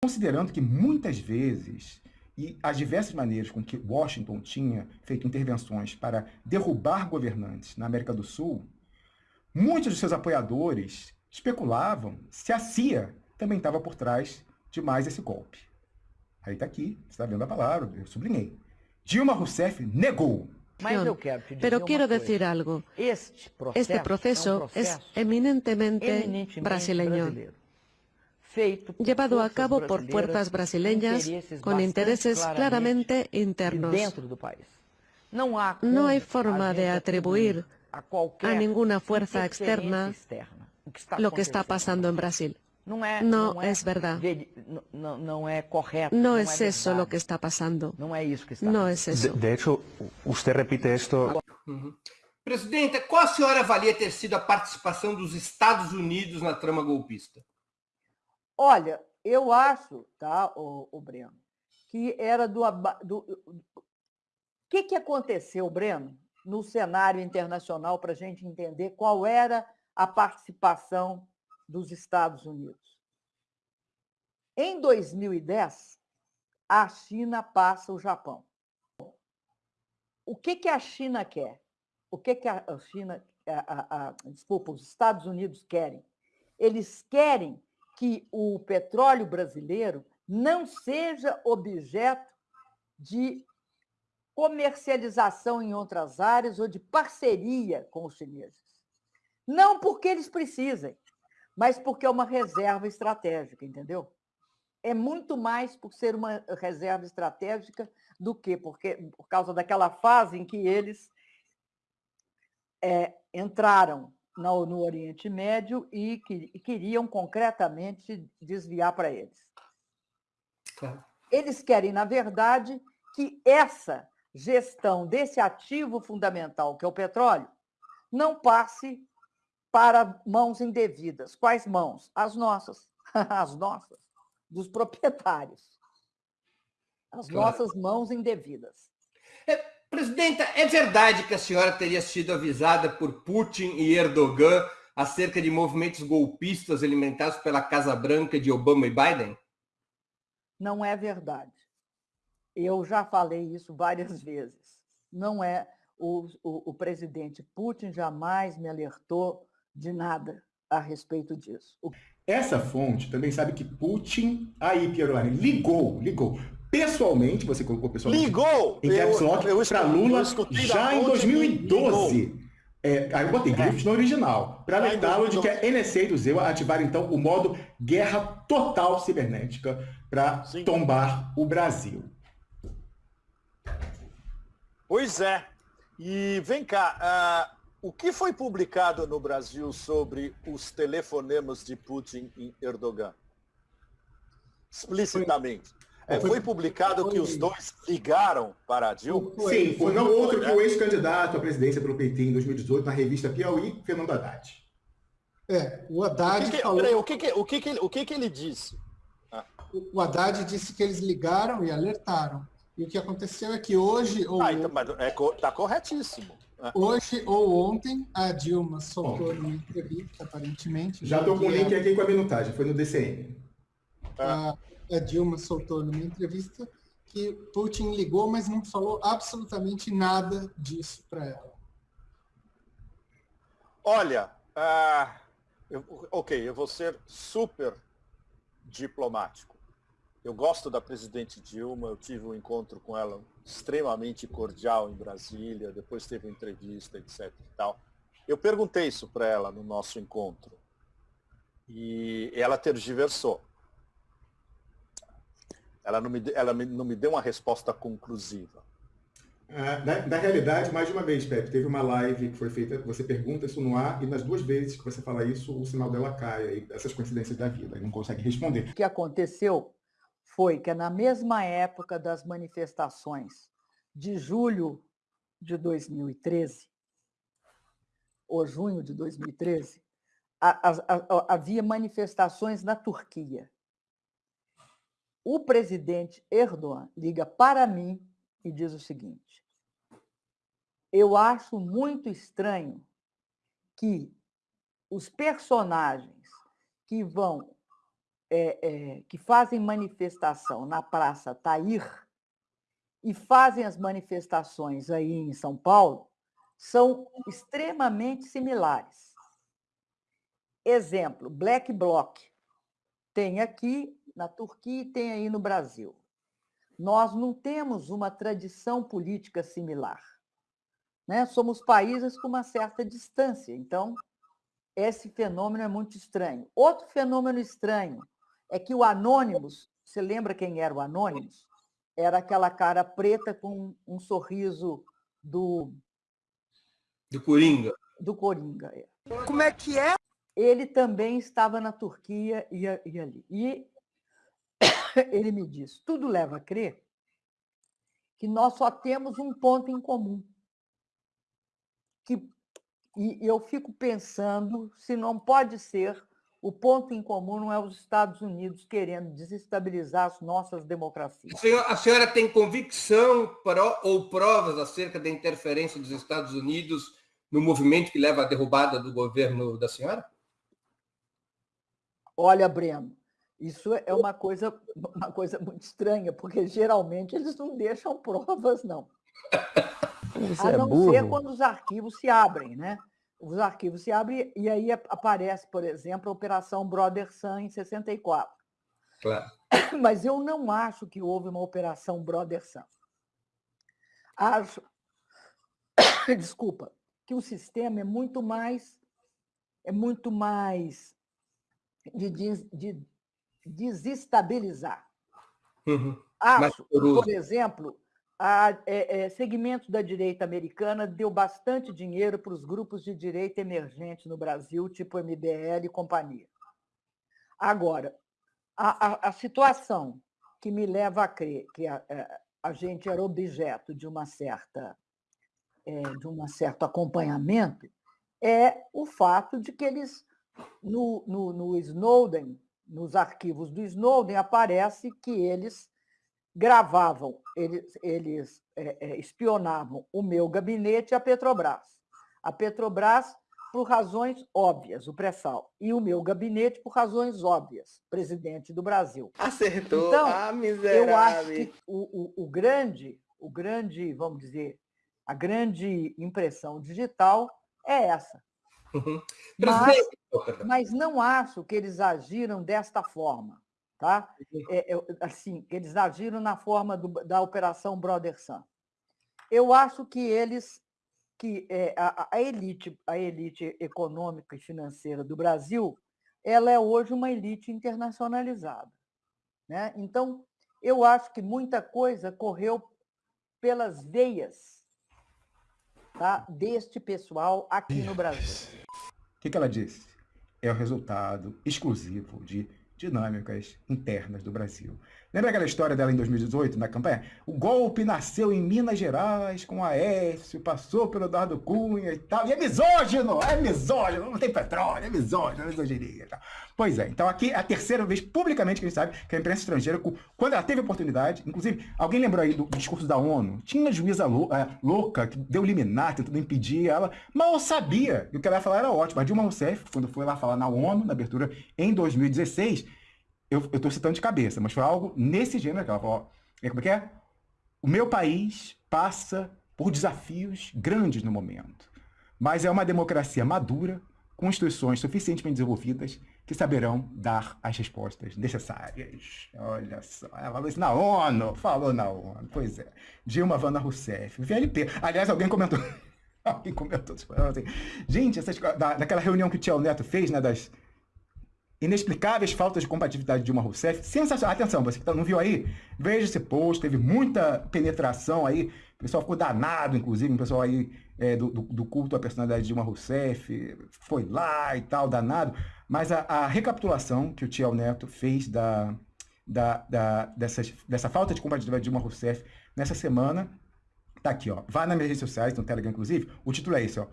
Considerando que muitas vezes e as diversas maneiras com que Washington tinha feito intervenções para derrubar governantes na América do Sul, muitos de seus apoiadores especulavam se a CIA também estava por trás de mais esse golpe. Aí está aqui, você está vendo a palavra, eu sublinhei. Dilma Rousseff negou. Mas eu quero te Pero quiero decir algo. Este processo, proceso é um es eminentemente, eminentemente brasileño. Llevado a cabo por fuerzas brasileñas con intereses claramente internos. No hay forma de atribuir a ninguna fuerza externa lo que está pasando en Brasil. No es verdad. No es eso lo que está pasando. No es eso. De, hecho, usted repite esto... Presidente, qual a senhora avalia ter sido a participação dos Estados Unidos na trama golpista? Olha, eu acho, tá, o, o Breno, que era do. O que, que aconteceu, Breno, no cenário internacional para a gente entender qual era a participação dos Estados Unidos? Em 2010, a China passa o Japão. O que, que a China quer? O que, que a China, a, a, a, desculpa, os Estados Unidos querem? Eles querem que o petróleo brasileiro não seja objeto de comercialização em outras áreas ou de parceria com os chineses. Não porque eles precisem, mas porque é uma reserva estratégica, entendeu? É muito mais por ser uma reserva estratégica do que porque, por causa daquela fase em que eles é, entraram no, no Oriente Médio e, que, e queriam concretamente desviar para eles. Claro. Eles querem, na verdade, que essa gestão desse ativo fundamental, que é o petróleo, não passe para mãos indevidas. Quais mãos? As nossas. As nossas, dos proprietários. As claro. nossas mãos indevidas. Presidenta, é verdade que a senhora teria sido avisada por Putin e Erdogan acerca de movimentos golpistas alimentados pela Casa Branca de Obama e Biden? Não é verdade. Eu já falei isso várias vezes. Não é. O, o, o presidente Putin jamais me alertou de nada a respeito disso. Essa fonte também sabe que Putin, aí, Pieroni, ligou, ligou pessoalmente, você colocou pessoalmente ligou, em caps lock para Lula já em 2012. É, aí eu botei grifos é. no original, para alertá-lo de que a NSA do Zeu ativaram então o modo guerra total cibernética para tombar o Brasil. Pois é. E vem cá, uh, o que foi publicado no Brasil sobre os telefonemas de Putin e Erdogan? Explicitamente. É, foi publicado foi... que os dois ligaram para a Dilma? Sim, foi não outro que o ex-candidato à presidência pelo PT em 2018 na revista Piauí, Fernando Haddad. É, o Haddad o que que, falou... Peraí, o que, que, o, que, que, o que, que ele disse? Ah. O Haddad disse que eles ligaram e alertaram. E o que aconteceu é que hoje... Ou... Ah, então, mas é, tá corretíssimo. Ah. Hoje ou ontem, a Dilma soltou uma entrevista, aparentemente. Já estou com o link aqui com a minutagem, foi no DCM. Ah a Dilma soltou numa entrevista que Putin ligou, mas não falou absolutamente nada disso para ela. Olha, uh, eu, ok, eu vou ser super diplomático. Eu gosto da presidente Dilma, eu tive um encontro com ela extremamente cordial em Brasília, depois teve uma entrevista, etc. E tal. Eu perguntei isso para ela no nosso encontro. E ela tergiversou. Ela não me, ela não me deu uma resposta conclusiva. Ah, na, na, realidade, mais de uma vez, Pepe, teve uma live que foi feita, você pergunta isso no ar, e nas duas vezes que você fala isso, o sinal dela cai, essas coincidências da vida, e não consegue responder. O que aconteceu foi que na mesma época das manifestações de julho de 2013, ou junho de 2013, a, a, a, havia manifestações na Turquia o presidente Erdogan liga para mim e diz o seguinte: eu acho muito estranho que os personagens que vão é, é, que fazem manifestação na Praça Tair e fazem as manifestações aí em São Paulo são extremamente similares. Exemplo, Black Bloc. Tem aqui na Turquia e tem aí no Brasil. Nós não temos uma tradição política similar. Né? Somos países com uma certa distância, então esse fenômeno é muito estranho. Outro fenômeno estranho é que o Anônimos, você lembra quem era o Anônimos? Era aquela cara preta com um sorriso do. Do Coringa. Do Coringa, é. Como é que é? Ele também estava na Turquia e, e ali. E ele me disse: tudo leva a crer que nós só temos um ponto em comum. Que, e eu fico pensando se não pode ser o ponto em comum não é os Estados Unidos querendo desestabilizar as nossas democracias. A senhora, a senhora tem convicção ou provas acerca da interferência dos Estados Unidos no movimento que leva à derrubada do governo da senhora? Olha, Breno, isso é uma coisa, uma coisa muito estranha, porque geralmente eles não deixam provas, não. Isso a é não burro. ser quando os arquivos se abrem, né? os arquivos se abrem e aí aparece, por exemplo, a Operação Brother Sun em 64. Claro. Mas eu não acho que houve uma Operação Brother Sun. Acho, desculpa, que o sistema é muito mais é muito mais de, de desestabilizar. Uhum. Acho, por exemplo, a, é, é, segmentos da direita americana deu bastante dinheiro para os grupos de direita emergente no Brasil, tipo MBL e companhia. Agora, a, a, a situação que me leva a crer que a, é, a gente era objeto de uma certa é, de um certo acompanhamento é o fato de que eles no, no, no Snowden, nos arquivos do Snowden aparece que eles gravavam, eles, eles é, é, espionavam o meu gabinete e a Petrobras. A Petrobras por razões óbvias, o pré-sal, e o meu gabinete por razões óbvias, presidente do Brasil. Acertou, então, ah, miserável. Eu acho que o, o, o grande, o grande, vamos dizer, a grande impressão digital é essa. Uhum. Mas, mas não acho que eles agiram desta forma. Tá? É, é, assim, eles agiram na forma do, da Operação Brother Sun. Eu acho que eles, que é, a, a, elite, a elite econômica e financeira do Brasil, ela é hoje uma elite internacionalizada. Né? Então, eu acho que muita coisa correu pelas veias tá? deste pessoal aqui no Brasil. O que, que ela disse? É o resultado exclusivo de dinâmicas internas do Brasil. Lembra aquela história dela em 2018, na campanha? O golpe nasceu em Minas Gerais, com Aécio, passou pelo Eduardo Cunha e tal. E é misógino! É misógino! Não tem petróleo, é misógino, é misoginia e tal. Pois é, então aqui é a terceira vez publicamente que a gente sabe que a imprensa estrangeira, quando ela teve oportunidade, inclusive, alguém lembrou aí do, discurso da ONU? Tinha juíza é, louca que deu liminar, tentando impedir ela, mal sabia que o que ela ia falar era ótimo. A Dilma Rousseff, quando foi lá falar na ONU, na abertura em 2016, eu, estou citando de cabeça, mas foi algo nesse gênero que ela falou, é, como é que é? O meu país passa por desafios grandes no momento, mas é uma democracia madura, com instituições suficientemente desenvolvidas que saberão dar as respostas necessárias. Olha só, ela falou isso na ONU, falou na ONU, pois é. Dilma Vana Rousseff, VLP. Aliás, alguém comentou, alguém comentou, assim, gente, essas, da, daquela reunião que o Tio Neto fez, né, das inexplicáveis faltas de compatibilidade de Dilma Rousseff. Sensacional. Atenção, você que tá, não viu aí, veja esse post, teve muita penetração aí, o pessoal ficou danado, inclusive, o pessoal aí é, do, do, culto à personalidade de Dilma Rousseff, foi lá e tal, danado. Mas a, a recapitulação que o Tiel Neto fez da, da, da, dessa falta de compatibilidade de Dilma Rousseff nessa semana, tá aqui, ó. Vá nas minhas redes sociais, no Telegram, inclusive, o título é esse, ó.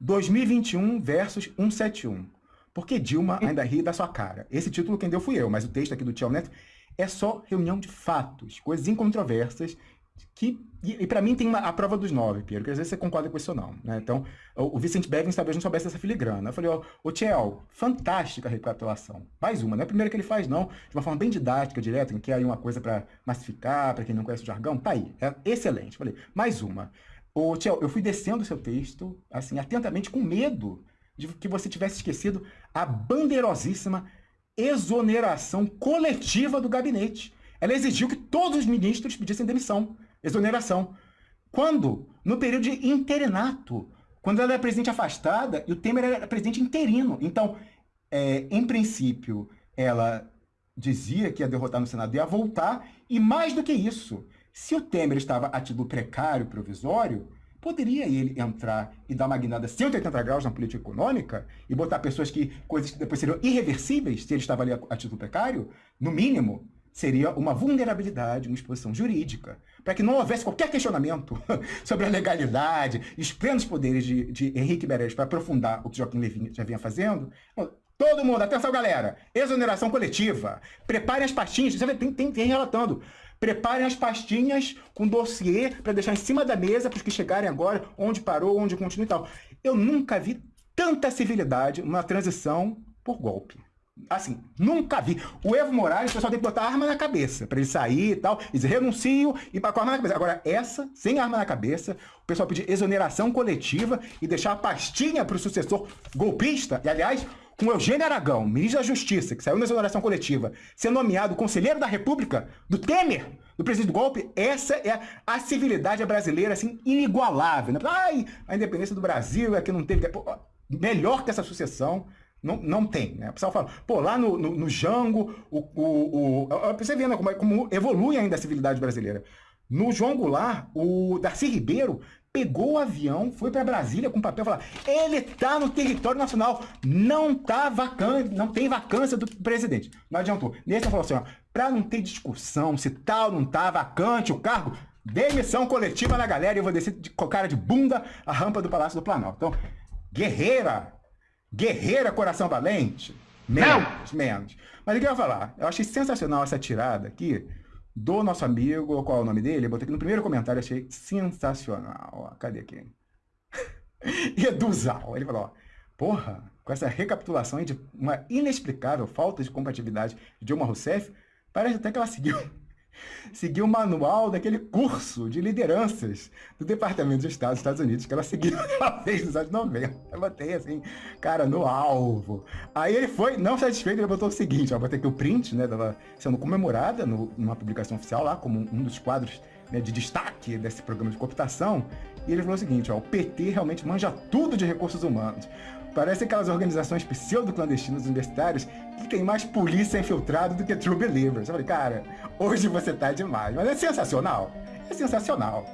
2021 versus 171. Porque Dilma ainda ri da sua cara. Esse título quem deu fui eu, mas o texto aqui do Tchau Neto é só reunião de fatos, coisas incontroversas, que e, e para mim tem uma, a prova dos nove, Pedro, que às vezes você concorda com isso ou não. Né? Então, o, o Vicente Bevins talvez não soubesse dessa filigrana. Eu falei, ó, ô Tchel, fantástica recapitulação. Mais uma, não é a primeira que ele faz, não. De uma forma bem didática, direta, que é aí uma coisa para massificar, para quem não conhece o jargão. Tá aí, é excelente. Falei, mais uma. Ô Tchel, eu fui descendo o seu texto, assim, atentamente, com medo de que você tivesse esquecido a bandeirosíssima exoneração coletiva do gabinete. Ela exigiu que todos os ministros pedissem demissão exoneração. Quando? No período de interinato, quando ela era presidente afastada e o Temer era presidente interino. Então, é, em princípio, ela dizia que ia derrotar no Senado e ia voltar, e mais do que isso, se o Temer estava a título precário, provisório, poderia ele entrar e dar uma guinada 180 graus na política econômica e botar pessoas que, coisas que depois seriam irreversíveis se ele estava ali a, a título precário, no mínimo, seria uma vulnerabilidade, uma exposição jurídica, para que não houvesse qualquer questionamento sobre a legalidade e os plenos poderes de, de Henrique Meirelles para aprofundar o que Joaquim Levin já vinha fazendo. Todo mundo, atenção galera, exoneração coletiva, preparem as pastinhas, você tem, tem, tem relatando, preparem as pastinhas com dossiê para deixar em cima da mesa para os que chegarem agora, onde parou, onde continua e tal. Eu nunca vi tanta civilidade numa transição por golpe. Assim, nunca vi. O Evo Morales, o pessoal tem que botar arma na cabeça para ele sair e tal, e dizer renuncio e com a arma na cabeça. Agora, essa, sem arma na cabeça, o pessoal pedir exoneração coletiva e deixar a pastinha para o sucessor golpista. E, aliás, com Eugênio Aragão, ministro da Justiça, que saiu na exoneração coletiva, ser nomeado conselheiro da República do Temer, do presidente do golpe, essa é a civilidade brasileira, assim, inigualável. Né? Ai, a independência do Brasil é que não teve... Pô, melhor que essa sucessão não, não tem, né? O pessoal fala, pô, lá no, no, no Jango, o, o, o, você vê né, como, como evolui ainda a civilidade brasileira. No João Goulart, o Darcy Ribeiro pegou o avião, foi para Brasília com papel e falou: ele está no território nacional, não tá vacante, não tem vacância do presidente. Não adiantou. Nesse falou assim: para não ter discussão se tal não tá vacante o cargo, demissão coletiva na galera e eu vou descer de, com cara de bunda a rampa do Palácio do Planalto. Então, guerreira, Guerreira Coração Valente? Menos, Não. menos. Mas o que eu ia falar? Eu achei sensacional essa tirada aqui do nosso amigo, qual é o nome dele? Eu botei aqui no primeiro comentário, achei sensacional. Cadê aqui? Eduzal. Ele falou, ó, porra, com essa recapitulação de uma inexplicável falta de compatibilidade de Dilma Rousseff, parece até que ela seguiu seguiu o manual daquele curso de lideranças do Departamento de Estado dos Estados Unidos, que ela seguiu, ela fez nos anos 90. Eu botei assim, cara, no alvo. Aí ele foi, não satisfeito, ele botou o seguinte, ó, botei aqui o print, né, dela sendo comemorada no, numa publicação oficial lá, como um dos quadros né, de destaque desse programa de cooptação, e ele falou o seguinte, ó, o PT realmente manja tudo de recursos humanos. Parece aquelas organizações pseudo-clandestinas universitárias que tem mais polícia infiltrada do que true believers. Eu falei, cara, hoje você tá demais. Mas é sensacional. É sensacional.